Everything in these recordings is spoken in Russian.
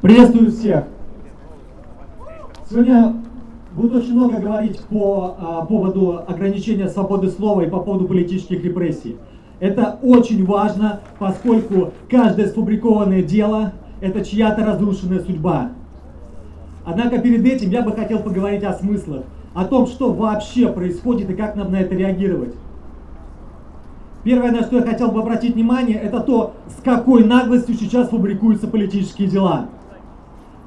Приветствую всех! Сегодня буду очень много говорить по а, поводу ограничения свободы слова и по поводу политических репрессий. Это очень важно, поскольку каждое сфабрикованное дело – это чья-то разрушенная судьба. Однако перед этим я бы хотел поговорить о смыслах, о том, что вообще происходит и как нам на это реагировать. Первое, на что я хотел бы обратить внимание, это то, с какой наглостью сейчас фабрикуются политические дела.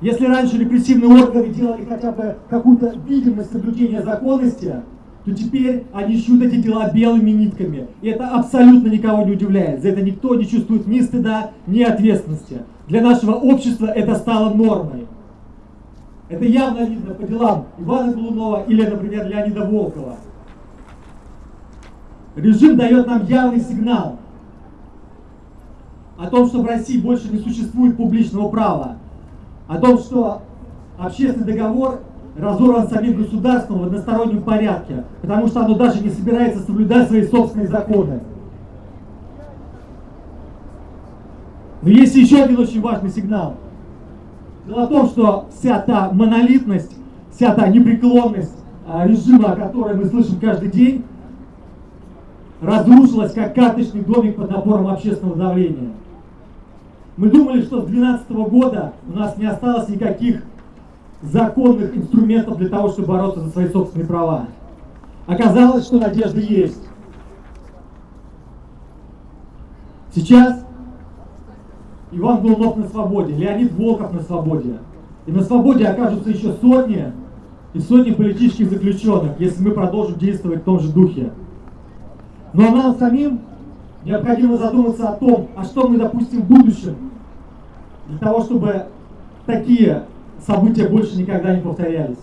Если раньше репрессивные органы делали хотя бы какую-то видимость соблюдения законности, то теперь они шьют эти дела белыми нитками. И это абсолютно никого не удивляет. За это никто не чувствует ни стыда, ни ответственности. Для нашего общества это стало нормой. Это явно видно по делам Ивана Голунова или, например, Леонида Волкова. Режим дает нам явный сигнал о том, что в России больше не существует публичного права, о том, что общественный договор разорван самим государством в одностороннем порядке, потому что оно даже не собирается соблюдать свои собственные законы. Но есть еще один очень важный сигнал. Дело в том, что вся та монолитность, вся та непреклонность а, режима, о которой мы слышим каждый день, разрушилась как карточный домик под напором общественного давления. Мы думали, что с 2012 года у нас не осталось никаких законных инструментов для того, чтобы бороться за свои собственные права. Оказалось, что надежда есть. Сейчас Иван Голунов на свободе, Леонид Волков на свободе. И на свободе окажутся еще сотни и сотни политических заключенных, если мы продолжим действовать в том же духе. Но нам самим необходимо задуматься о том, а что мы допустим в будущем, для того, чтобы такие события больше никогда не повторялись.